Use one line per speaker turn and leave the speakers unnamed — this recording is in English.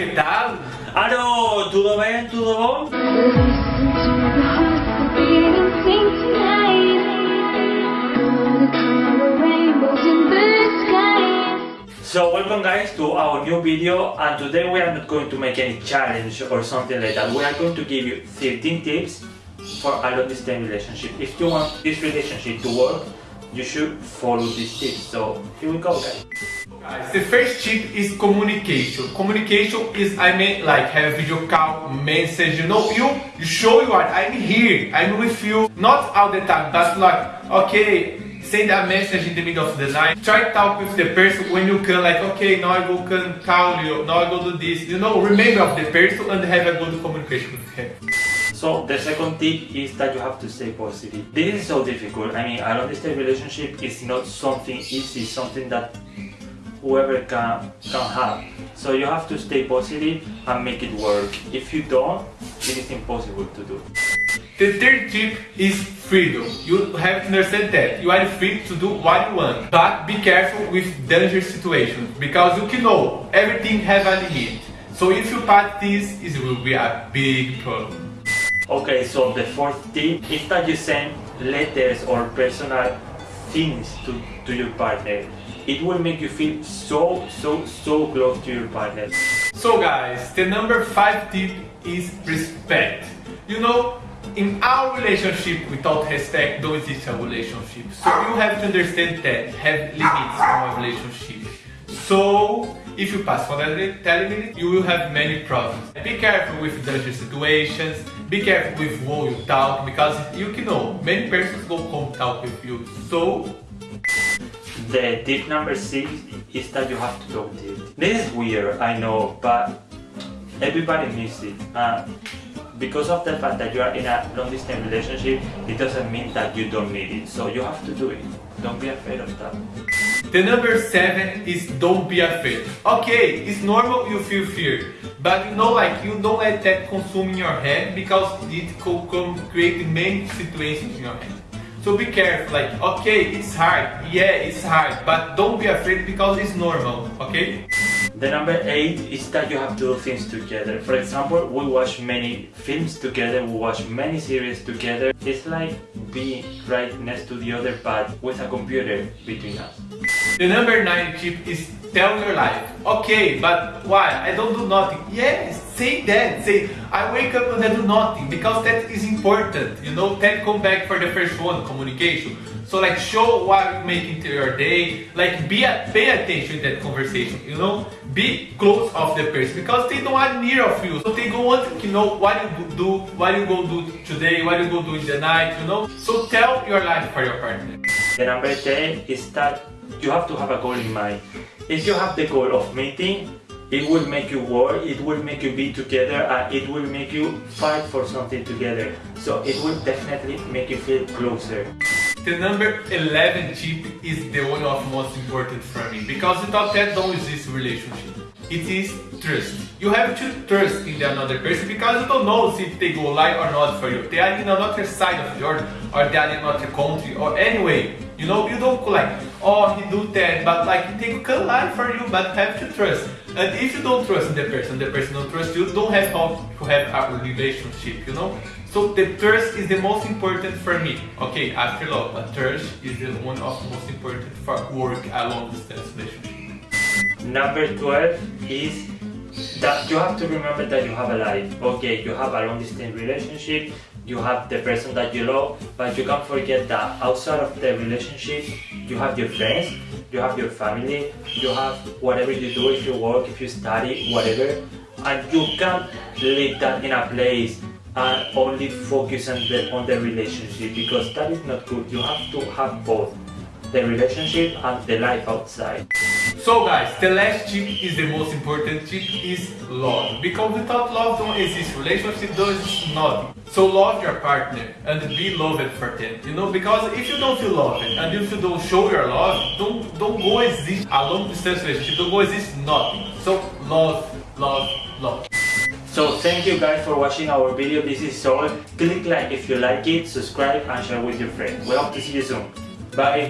¿qué tal?
Aló, ¿todo bien? ¿Todo? So welcome guys to our new video and today we are not going to make any challenge or something like that. We are going to give you 13 tips for a long distance relationship. If you want this relationship to work, you should follow these tips. So here we go guys.
Guys, the first tip is communication. Communication is, I mean, like have a video call, message, you know, you, you show you are, I'm here, I'm with you, not all the time, but like, okay, send a message in the middle of the night, try to talk with the person when you can, like, okay, now I go can call you, now I go do this, you know, remember of the person and have a good communication with him.
So the second tip is that you have to stay positive. This is so difficult. I mean, a long distance relationship is not something easy, something that whoever can can have. So you have to stay positive and make it work. If you don't, it is impossible to do.
The third tip is freedom. You have to understand that you are free to do what you want, but be careful with dangerous situations because you can know everything have a limit. So if you pass this, it will be a big problem.
Okay, so the fourth tip is that you send letters or personal things to, to your partner. It will make you feel so, so, so close to your partner.
So guys, the number five tip is respect. You know, in our relationship without respect, don't exist a relationship. So you have to understand that, have limits on a relationship. So if you pass for that limit, you will have many problems. Be careful with dangerous situations, be careful with who you talk, because you know, many persons go come talk with you. So
the tip number six is that you have to talk deep. This is weird, I know, but everybody needs it. Uh, because of the fact that you are in a long distance relationship, it doesn't mean that you don't need it. So you have to do it. Don't be afraid of that.
The number seven is don't be afraid. Okay, it's normal you feel fear, but you know, like you don't let that consume in your head because it could create many situations in your head. So be careful, like, okay, it's hard, yeah, it's hard, but don't be afraid because it's normal, okay?
The number eight is that you have to do things together. For example, we watch many films together, we watch many series together. It's like being right next to the other but with a computer between us.
The number nine tip is tell your life. Okay, but why? I don't do nothing. Yes, say that. Say, I wake up and I do nothing because that is important. You know, then come back for the first one, communication. So like show what you make into your day, like be a, pay attention to that conversation, you know, be close of the person because they don't want near of you. So they go want to know what you do, what you go do today, what you go do in the night, you know. So tell your life for your partner.
The number 10 is that you have to have a goal in mind. If you have the goal of meeting, it will make you work, it will make you be together, and it will make you fight for something together. So it will definitely make you feel closer.
The number 11 tip is the one of most important for me because without that don't exist relationship. It is trust. You have to trust in the another person because you don't know if they go lie or not for you. They are in another side of yours or they are in another country or anyway. You know, you don't like, oh, he do that, but like they can lie for you, but have to trust. And if you don't trust in the person, the person don't trust you, don't have to have a relationship, you know? So the trust is the most important for me. Okay, after love, but trust is the one of the most important for work along distance relationship.
Number 12 is that you have to remember that you have a life. Okay, you have a long distance relationship, you have the person that you love, but you can't forget that outside of the relationship, you have your friends, you have your family, you have whatever you do, if you work, if you study, whatever, and you can't leave that in a place and only focus on the, on the relationship because that is not good. You have to have both the relationship and the life outside.
So guys, the last tip is the most important tip is love. Because without love don't exist, relationship exist nothing. So love your partner and be loved for them. You know, because if you don't feel loved and if you don't show your love, don't don't go exist a long distance relationship, don't go exist nothing. So love, love, love.
So thank you guys for watching our video. This is all. Click like if you like it, subscribe and share with your friends. We hope to see you soon. Bye.